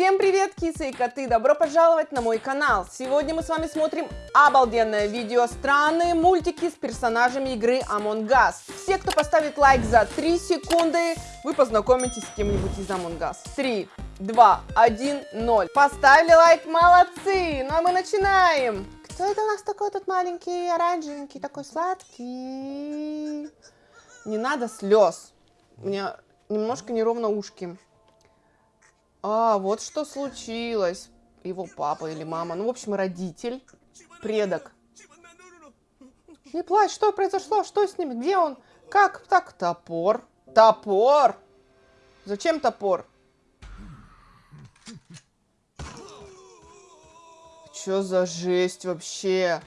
Всем привет, кисы и коты! Добро пожаловать на мой канал! Сегодня мы с вами смотрим обалденное видео «Странные мультики с персонажами игры Among Us». Все, кто поставит лайк за 3 секунды, вы познакомитесь с кем-нибудь из Among Us. 3, 2, 1, 0. Поставили лайк, молодцы! Ну а мы начинаем! Кто это у нас такой тут маленький, оранжевенький, такой сладкий? Не надо слез. У меня немножко неровно ушки. А, вот что случилось. Его папа или мама. Ну, в общем, родитель, предок. Не плачь, что произошло? Что с ними? Где он? Как так? Топор. Топор? Зачем топор? Что за жесть вообще?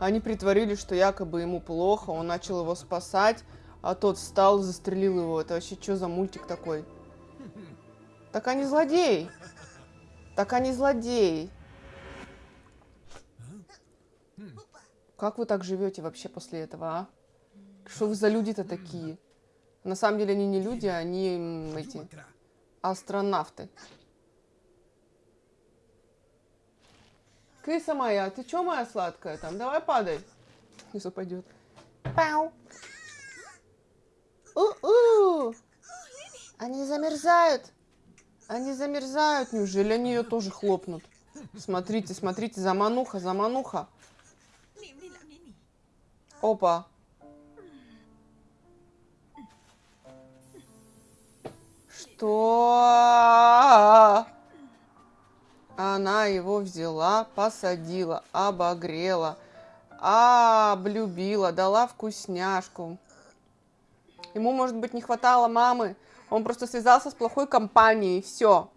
Они притворили, что якобы ему плохо, он начал его спасать, а тот встал застрелил его. Это вообще что за мультик такой? Так они злодеи. Так они злодеи. Как вы так живете вообще после этого, а? Что вы за люди-то такие? На самом деле они не люди, они эти астронавты. Киса моя, ты чё моя сладкая там? Давай падай. Если упадет. Пау. У-у. Они замерзают. Они замерзают. Неужели они ее тоже хлопнут? Смотрите, смотрите, замануха, замануха. Опа. Что? Она его взяла, посадила, обогрела, облюбила, дала вкусняшку. Ему, может быть, не хватало мамы. Он просто связался с плохой компанией, все.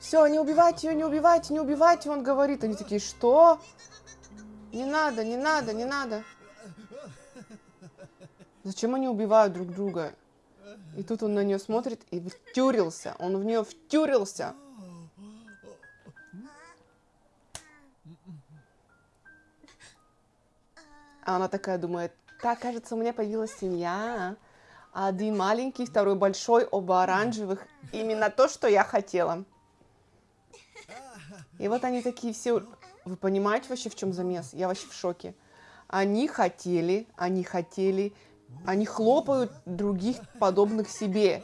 Все, не убивайте ее, не убивайте, не убивайте, он говорит. Они такие, что? Не надо, не надо, не надо. Зачем они убивают друг друга? И тут он на нее смотрит и втюрился. Он в нее втюрился. А она такая думает, так, кажется, у меня появилась семья. Один маленький, второй большой, оба оранжевых. Именно то, что я хотела. И вот они такие все... Вы понимаете вообще, в чем замес? Я вообще в шоке. Они хотели, они хотели, они хлопают других подобных себе.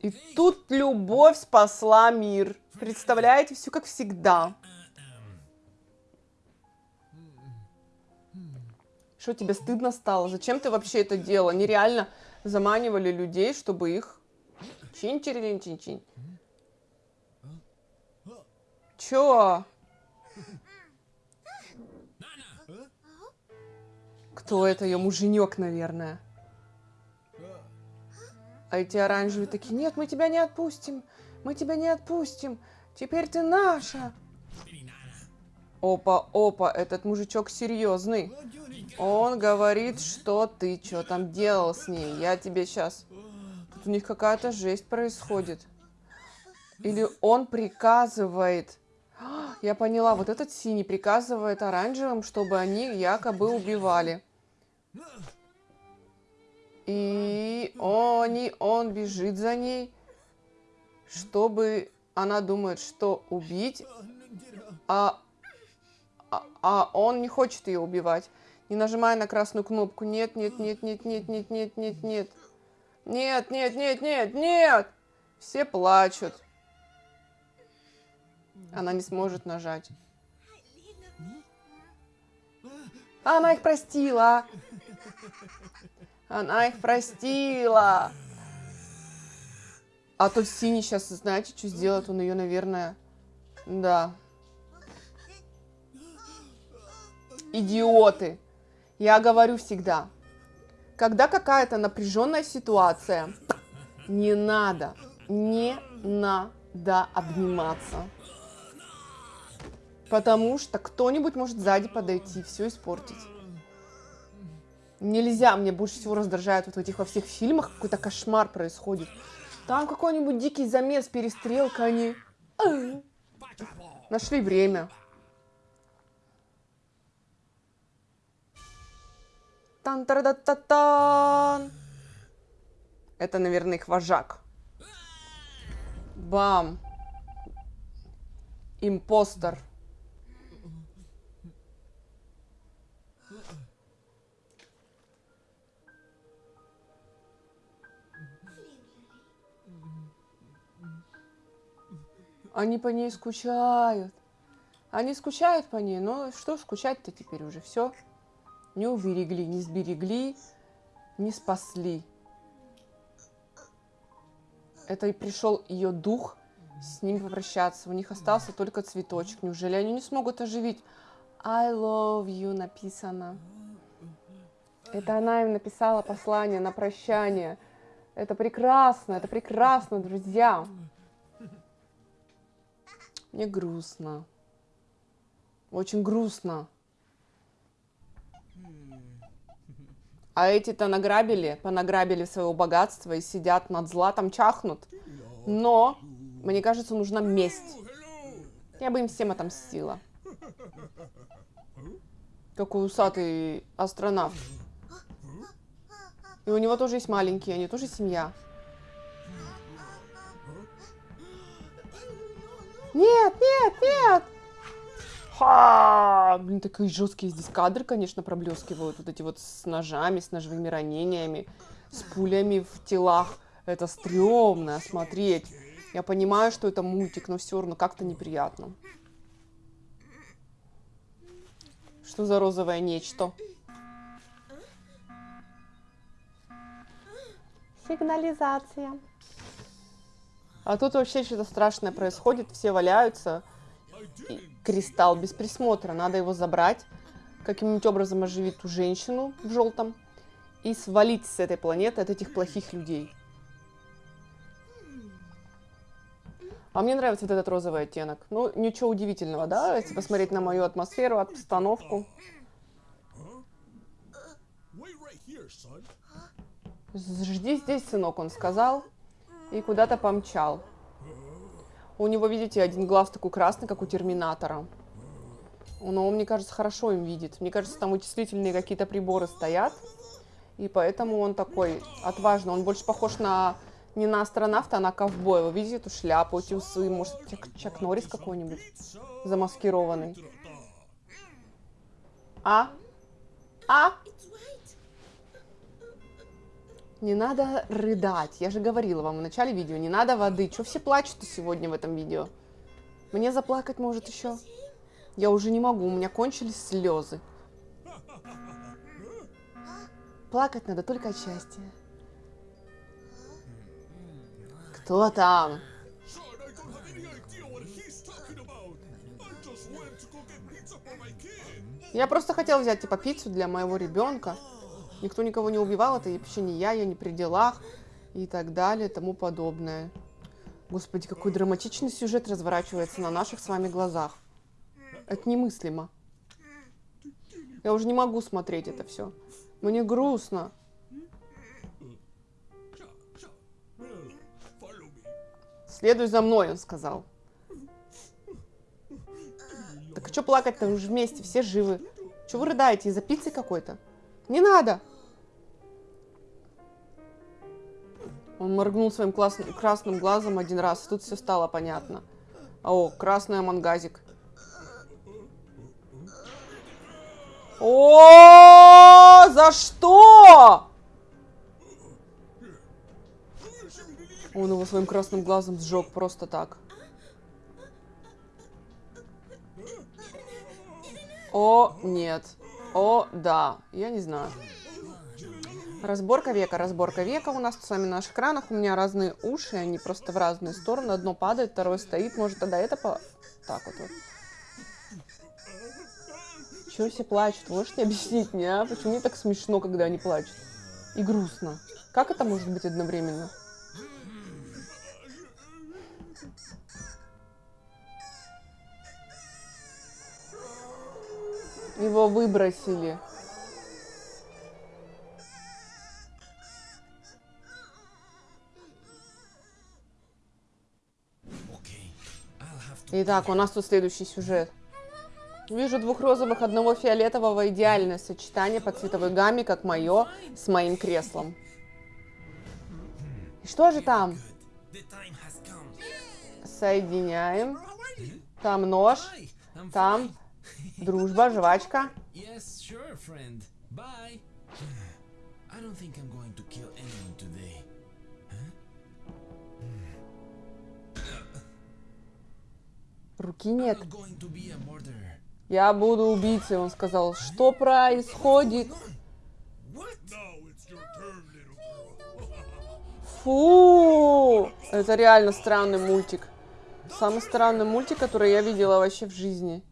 И тут любовь спасла мир. Представляете, все как всегда. Что тебе стыдно стало? Зачем ты вообще это делала? Нереально заманивали людей, чтобы их чин чин чин чин Чё? Кто это? Ее муженек, наверное. А эти оранжевые такие, нет, мы тебя не отпустим. Мы тебя не отпустим. Теперь ты наша. Опа, опа, этот мужичок серьезный. Он говорит, что ты что там делал с ней. Я тебе сейчас... Тут у них какая-то жесть происходит. Или он приказывает... Я поняла, вот этот синий приказывает оранжевым, чтобы они якобы убивали. И он, и он бежит за ней, чтобы... Она думает, что убить, а, а, а он не хочет ее убивать. Не нажимая на красную кнопку. Нет, нет, нет, нет, нет, нет, нет, нет, нет. Нет, нет, нет, нет, нет. Все плачут. Она не сможет нажать. Она их простила. Она их простила. А тот синий сейчас, знаете, что сделает? Он ее, наверное... Да. Идиоты. Я говорю всегда, когда какая-то напряженная ситуация, не надо, не надо обниматься. Потому что кто-нибудь может сзади подойти и все испортить. Нельзя, мне больше всего раздражает вот в этих во всех фильмах какой-то кошмар происходит. Там какой-нибудь дикий замес, перестрелка, они... Нашли время. Тан та та та тан Это, наверное, их вожак. Бам. Импостер. Они по ней скучают. Они скучают по ней, но что скучать-то теперь уже все. Не уберегли, не сберегли, не спасли. Это и пришел ее дух с ним попрощаться. У них остался только цветочек. Неужели они не смогут оживить? I love you написано. Это она им написала послание на прощание. Это прекрасно, это прекрасно, друзья. Мне грустно. Очень грустно. А эти-то награбили, понаграбили своего богатства и сидят над златом, чахнут. Но, мне кажется, нужна месть. Я бы им всем отомстила. Какой усатый астронавт. И у него тоже есть маленькие, они тоже семья. Нет, нет, нет! Ха! Блин, такие жесткие здесь кадры, конечно, проблескивают. Вот эти вот с ножами, с ножевыми ранениями, с пулями в телах. Это стрёмно смотреть. Я понимаю, что это мультик, но все равно как-то неприятно. Что за розовое нечто? Сигнализация. А тут вообще что-то страшное происходит, все валяются. И кристалл без присмотра, надо его забрать, каким-нибудь образом оживить ту женщину в желтом и свалить с этой планеты от этих плохих людей. А мне нравится вот этот розовый оттенок. Ну, ничего удивительного, да, если посмотреть на мою атмосферу, обстановку. Жди здесь, сынок, он сказал и куда-то помчал. У него, видите, один глаз такой красный, как у Терминатора. Но он, мне кажется, хорошо им видит. Мне кажется, там вычислительные какие-то приборы стоят. И поэтому он такой отважный. Он больше похож на не на астронавта, а на ковбоя. Вы видите эту шляпу, эти усы, может, Чак, Чак Норрис какой-нибудь замаскированный. А? А? Не надо рыдать. Я же говорила вам в начале видео, не надо воды. Че все плачут-то сегодня в этом видео? Мне заплакать может еще? Я уже не могу, у меня кончились слезы. Плакать надо только от счастья. Кто там? Я просто хотела взять, типа, пиццу для моего ребенка никто никого не убивал, это вообще не я, я не при делах и так далее, тому подобное. Господи, какой драматичный сюжет разворачивается на наших с вами глазах. Это немыслимо. Я уже не могу смотреть это все. Мне грустно. Следуй за мной, он сказал. Так что плакать-то? Мы же вместе, все живы. Чего вы рыдаете? Из-за пиццы какой-то? Не надо! Он моргнул своим классным, красным глазом один раз, и тут все стало понятно. О, красный мангазик. О, за что? Он его своим красным глазом сжег просто так. О, нет. О, да. Я не знаю. Разборка века, разборка века у нас с вами на наших экранах. У меня разные уши, они просто в разные стороны. Одно падает, второе стоит. Может, тогда это по... Так вот. вот. Чего все плачут? Можете объяснить мне, а? Почему мне так смешно, когда они плачут? И грустно. Как это может быть одновременно? Его выбросили. Итак, у нас тут следующий сюжет. Вижу двух розовых, одного фиолетового. Идеальное сочетание по цветовой гамме, как мое, с моим креслом. И что же там? Соединяем. Там нож. Там дружба, жвачка. Yes, sure, Руки нет. Я буду убийцей, он сказал. Что происходит? Фу! Это реально странный мультик. Самый странный мультик, который я видела вообще в жизни.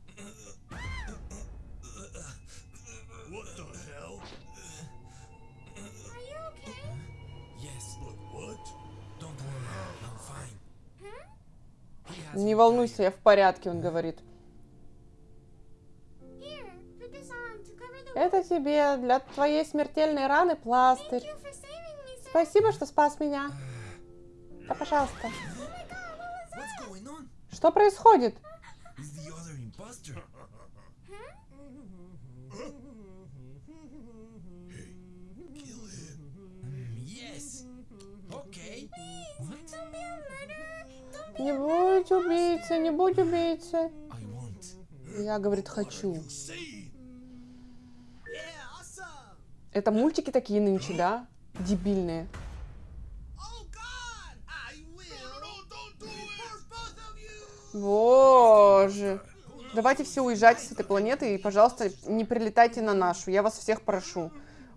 Не волнуйся, я в порядке, он говорит. Это тебе для твоей смертельной раны пластырь. Спасибо, что спас меня. Да, пожалуйста. Oh my Не будь убийцей, не будь убийцей. Я, говорит, хочу. Это мультики такие нынче, да? Дебильные. Боже. Давайте все уезжайте с этой планеты и, пожалуйста, не прилетайте на нашу. Я вас всех прошу.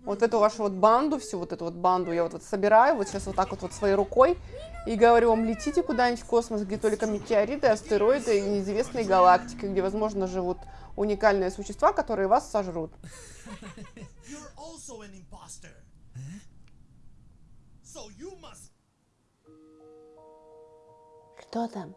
Вот эту вашу вот банду, всю вот эту вот банду я вот, вот собираю, вот сейчас вот так вот, вот своей рукой и говорю вам, летите куда-нибудь в космос, где только метеориты, астероиды и неизвестные галактики, где, возможно, живут уникальные существа, которые вас сожрут. Must. Что там?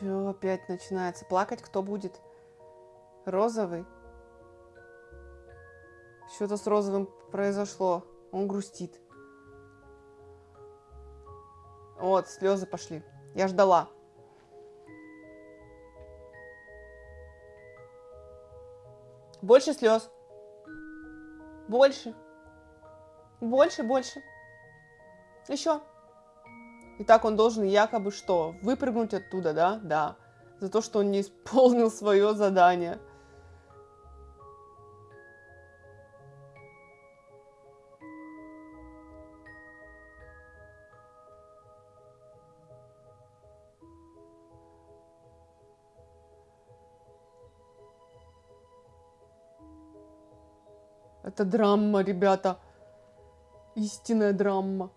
Чё опять начинается? Плакать кто будет? Розовый? Что-то с розовым произошло. Он грустит. Вот, слезы пошли. Я ждала. Больше слез. Больше. Больше, больше. Еще. И так он должен якобы что? Выпрыгнуть оттуда, да? Да. За то, что он не исполнил свое задание. Это драма, ребята. Истинная драма.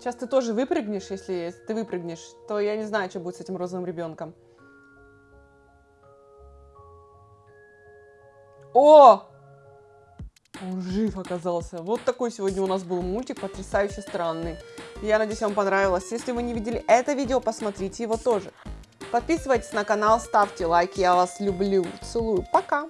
Сейчас ты тоже выпрыгнешь, если, ты выпрыгнешь, то я не знаю, что будет с этим розовым ребенком. О! Он жив оказался. Вот такой сегодня у нас был мультик, потрясающе странный. Я надеюсь, вам понравилось. Если вы не видели это видео, посмотрите его тоже. Подписывайтесь на канал, ставьте лайки. Я вас люблю. Целую. Пока.